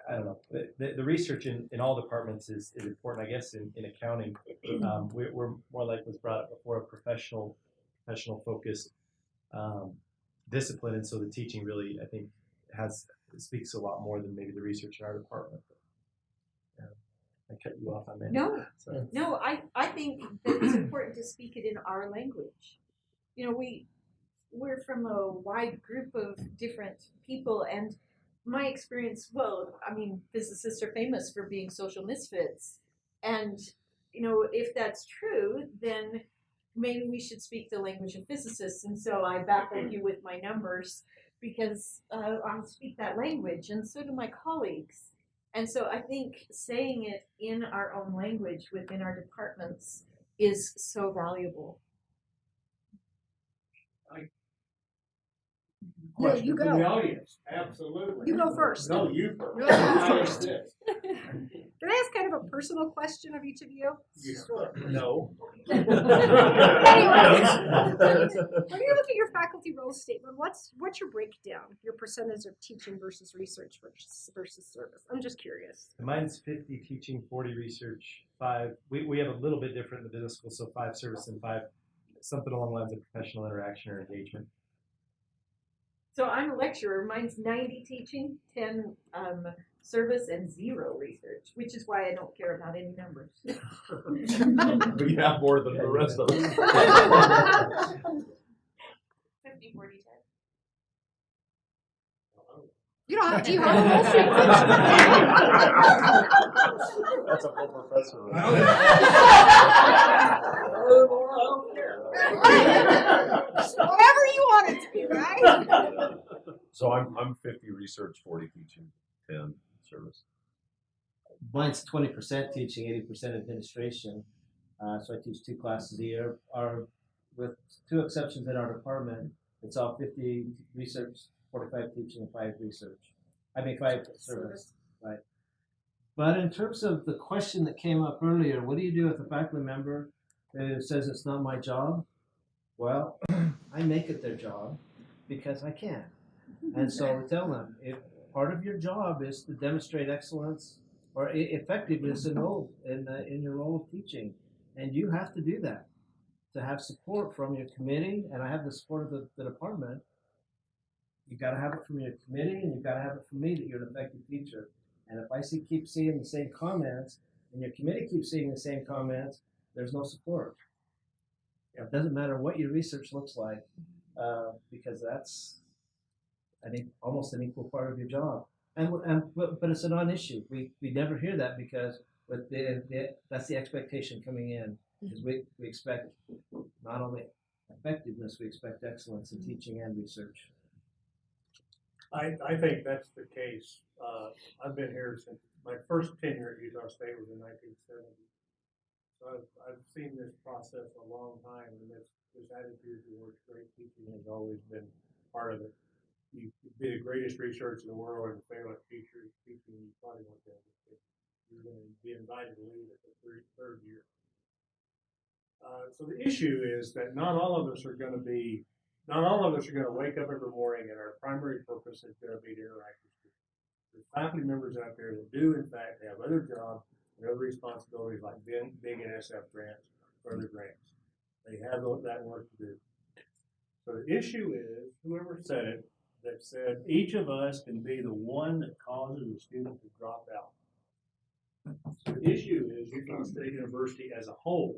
I don't know. The, the research in, in all departments is, is important. I guess in, in accounting, um, we're, we're more like was brought up before a professional, professional focused um, discipline, and so the teaching really, I think, has speaks a lot more than maybe the research in our department. Yeah. I cut you off on that. No, So- no, I, I think that it's important to speak it in our language. You know, we, we're from a wide group of different people and my experience, well, I mean, physicists are famous for being social misfits. And, you know, if that's true, then maybe we should speak the language of physicists. And so I baffled you with my numbers because uh, I speak that language and so do my colleagues. And so I think saying it in our own language within our departments is so valuable. No, Question you from go. the audience, absolutely. You go first. No, you first. No, you I first. insist. Can I ask kind of a personal question of each of you? Yeah. No. Anyways, when you look at your faculty role statement, what's what's your breakdown? Your percentage of teaching versus research versus versus service? I'm just curious. Mine's 50 teaching, 40 research, five. We, we have a little bit different in the business school, so five service and five something along the lines of professional interaction or engagement. So I'm a lecturer. Mine's 90 teaching, 10 um, service, and zero research, which is why I don't care about any numbers. We have more than the rest of us. 50, 40, 10. You don't have. Do you have a role statement? That's a full professor. Whatever you want it to be, right? So I'm, I'm fifty research, forty teaching, ten service. Mine's twenty percent teaching, eighty percent administration. Uh, so I teach two classes a year. Our, with two exceptions in our department, it's all fifty research, forty-five teaching, and five research. I mean, five service, right? But in terms of the question that came up earlier, what do you do with a faculty member who says it's not my job? Well, I make it their job because I can. And so we tell them if part of your job is to demonstrate excellence or effectiveness in role in uh, in your role of teaching, and you have to do that to have support from your committee, and I have the support of the, the department. You got to have it from your committee, and you've got to have it from me that you're an effective teacher. And if I see keep seeing the same comments, and your committee keeps seeing the same comments, there's no support. It doesn't matter what your research looks like, uh, because that's I think almost an equal part of your job. And and but, but it's a non-issue. We we never hear that because with the, the that's the expectation coming in is we, we expect not only effectiveness, we expect excellence in teaching and research. I, I think that's the case. Uh, I've been here since, my first tenure at Utah State was in nineteen seventy. So I've, I've seen this process a long time, and this, this attitude towards great teaching has always been part of it. You could be the greatest researcher in the world and fail at teacher, teaching, you probably won't able. You're gonna be invited to leave at the third, third year. Uh, so the issue is that not all of us are gonna be not all of us are going to wake up every morning and our primary purpose is going to be to interact with students. There's faculty members out there that do, in fact, have other jobs and other responsibilities like big, big NSF grants or other grants. They have that work to do. So the issue is, whoever said it, that said each of us can be the one that causes a student to drop out. So the issue is Utah State University as a whole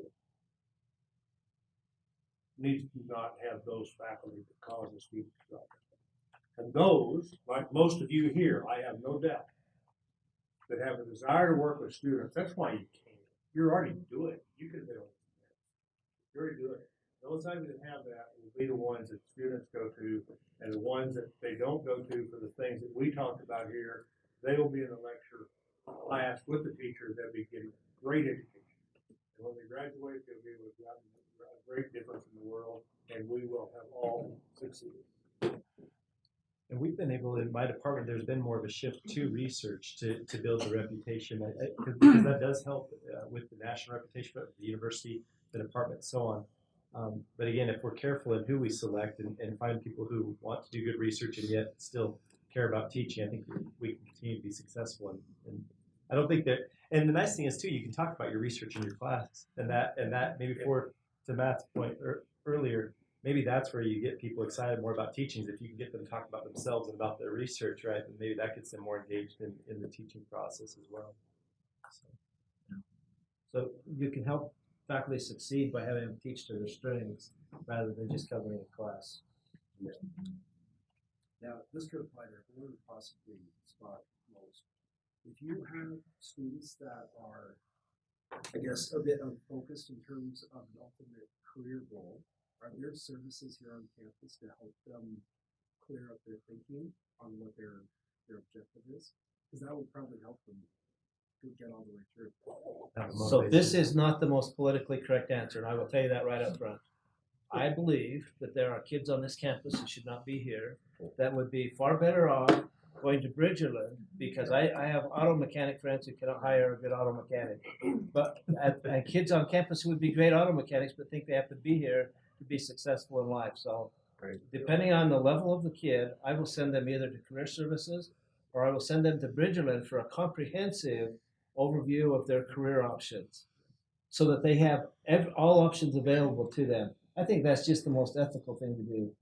needs to not have those faculty that cause student to out. And those, like most of you here, I have no doubt, that have a desire to work with students, that's why you came. You're already doing it. You could been on You're already doing it. Those of you that have that will be the ones that students go to, and the ones that they don't go to for the things that we talked about here, they will be in the lecture class with the teacher, they'll be getting great education. And when they graduate, they'll be able to a great difference in the world, and we will have all succeeded. And we've been able, in my department, there's been more of a shift to research to, to build the reputation. I- I- 'cause- that does help uh, with the national reputation of the university, the department, so on. Um, but again, if we're careful in who we select and, and find people who want to do good research and yet still care about teaching, I think we can continue to be successful. And, and I don't think that. And the nice thing is too, you can talk about your research in your class, and that and that maybe for to Matt's point er, earlier, maybe that's where you get people excited more about teachings. If you can get them to talk about themselves and about their research, right, then maybe that gets them more engaged in, in the teaching process as well. So, So you can help faculty succeed by having them teach to their strengths rather than just covering a class. Yeah. Now, this could apply to everyone, possibly spot most. If you have students that are, I guess, a bit unfocused in terms of an ultimate career goal, are there services here on campus to help them clear up their thinking on what their their objective is? Because that would probably help them to get all the way through. So this is not the most politically correct answer, and I will tell you that right up front. I believe that there are kids on this campus who should not be here that would be far better off going to Bridgerland because I, I have auto mechanic friends who cannot hire a good auto mechanic. But and, and kids on campus who would be great auto mechanics but think they have to be here to be successful in life. So depending on the level of the kid, I will send them either to career services or I will send them to Bridgerland for a comprehensive overview of their career options so that they have ev- all options available to them. I think that's just the most ethical thing to do.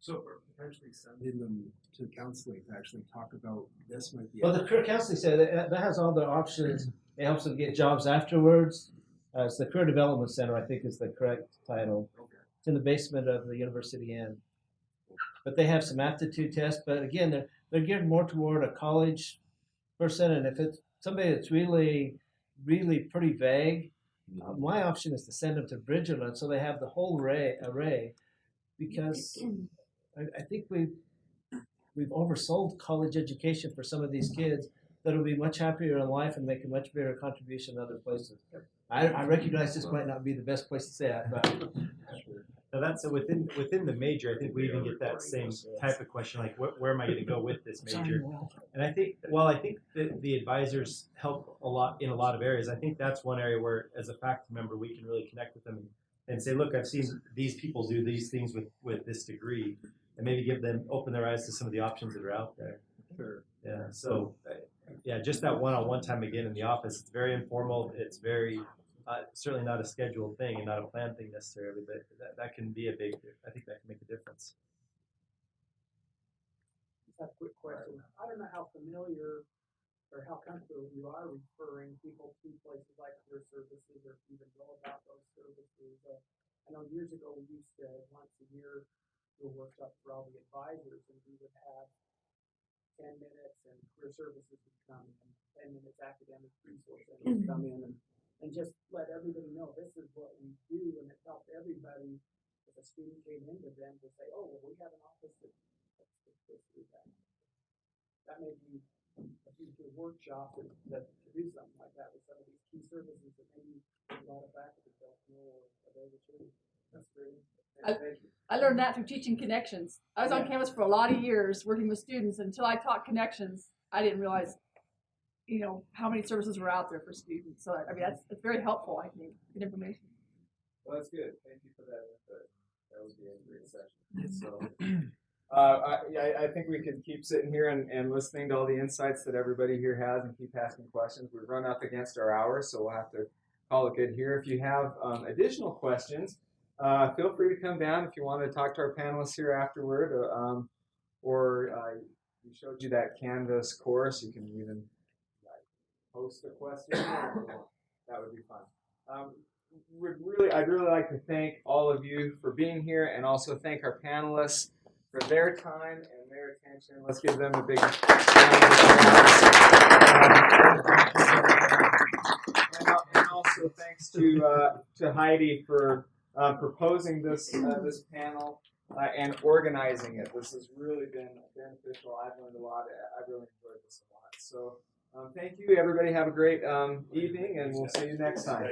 So for potentially sending them to counseling to actually talk about this might be. Well, the career counseling center that, that has all the options. It helps them get jobs afterwards. Uh, it's the career development center, I think, is the correct title. It's in the basement of the University Inn. But they have some aptitude tests. But again, they're they're geared more toward a college person. And if it's somebody that's really, really pretty vague, uh, my option is to send them to Bridgerland so they have the whole array. array because I, I think we've we've oversold college education for some of these kids that'll be much happier in life and make a much bigger contribution in other places. I, I recognize this might not be the best place to say it, but Now that's so within within the major. I think we even get that same type of question, like where, where am I going to go with this major? And I think, well, I think that the advisors help a lot in a lot of areas. I think that's one area where, as a faculty member, we can really connect with them and say, look, I've seen these people do these things with with this degree, and maybe give them open their eyes to some of the options that are out there. Sure. Yeah. So, yeah, just that one-on-one time again in the office. It's very informal. It's very uh, certainly not a scheduled thing and not a planned thing necessarily, but that, that can be a big. I think that can make a difference. Just have a quick question. I don't know how familiar or how comfortable you are referring people to places like career services or even know about those services. Uh, I know years ago we used to once a year do a workshop for all the advisors and we would have ten minutes and career services would come and ten minutes academic resource center would come in and, and just let everybody know this is what we do and it helped everybody if a student came into them to say, oh, well, we have an office that that's this, this, that. That may be a future workshop that, that to do something like that with some of these key services that maybe a lot of faculty don't know or whatever too. That's great. I, I learned that through teaching connections. I was on campus for a lot of years working with students until I taught connections. I didn't realize, you know, how many services were out there for students. So I mean, that's it's very helpful. I think good information. Well, that's good. Thank you for that input. That would be a great session. So, uh, I, I- I think we could keep sitting here and, and listening to all the insights that everybody here has and keep asking questions. We've run up against our hour, so we'll have to call it good here. If you have um, additional questions, uh, feel free to come down if you want to talk to our panelists here afterward, uh, um, or uh, we showed you that Canvas course. You can even like, post a question. that would be fun. Um, would really, I'd really like to thank all of you for being here, and also thank our panelists for their time and their attention. Let's give them a big round. And, and also thanks to uh, to Heidi for uh, proposing this uh, this panel uh, and organizing it. This has really been beneficial. I've learned a lot. I really enjoyed this a lot. So um, thank you, everybody. Have a great um, evening, and we'll see you next time.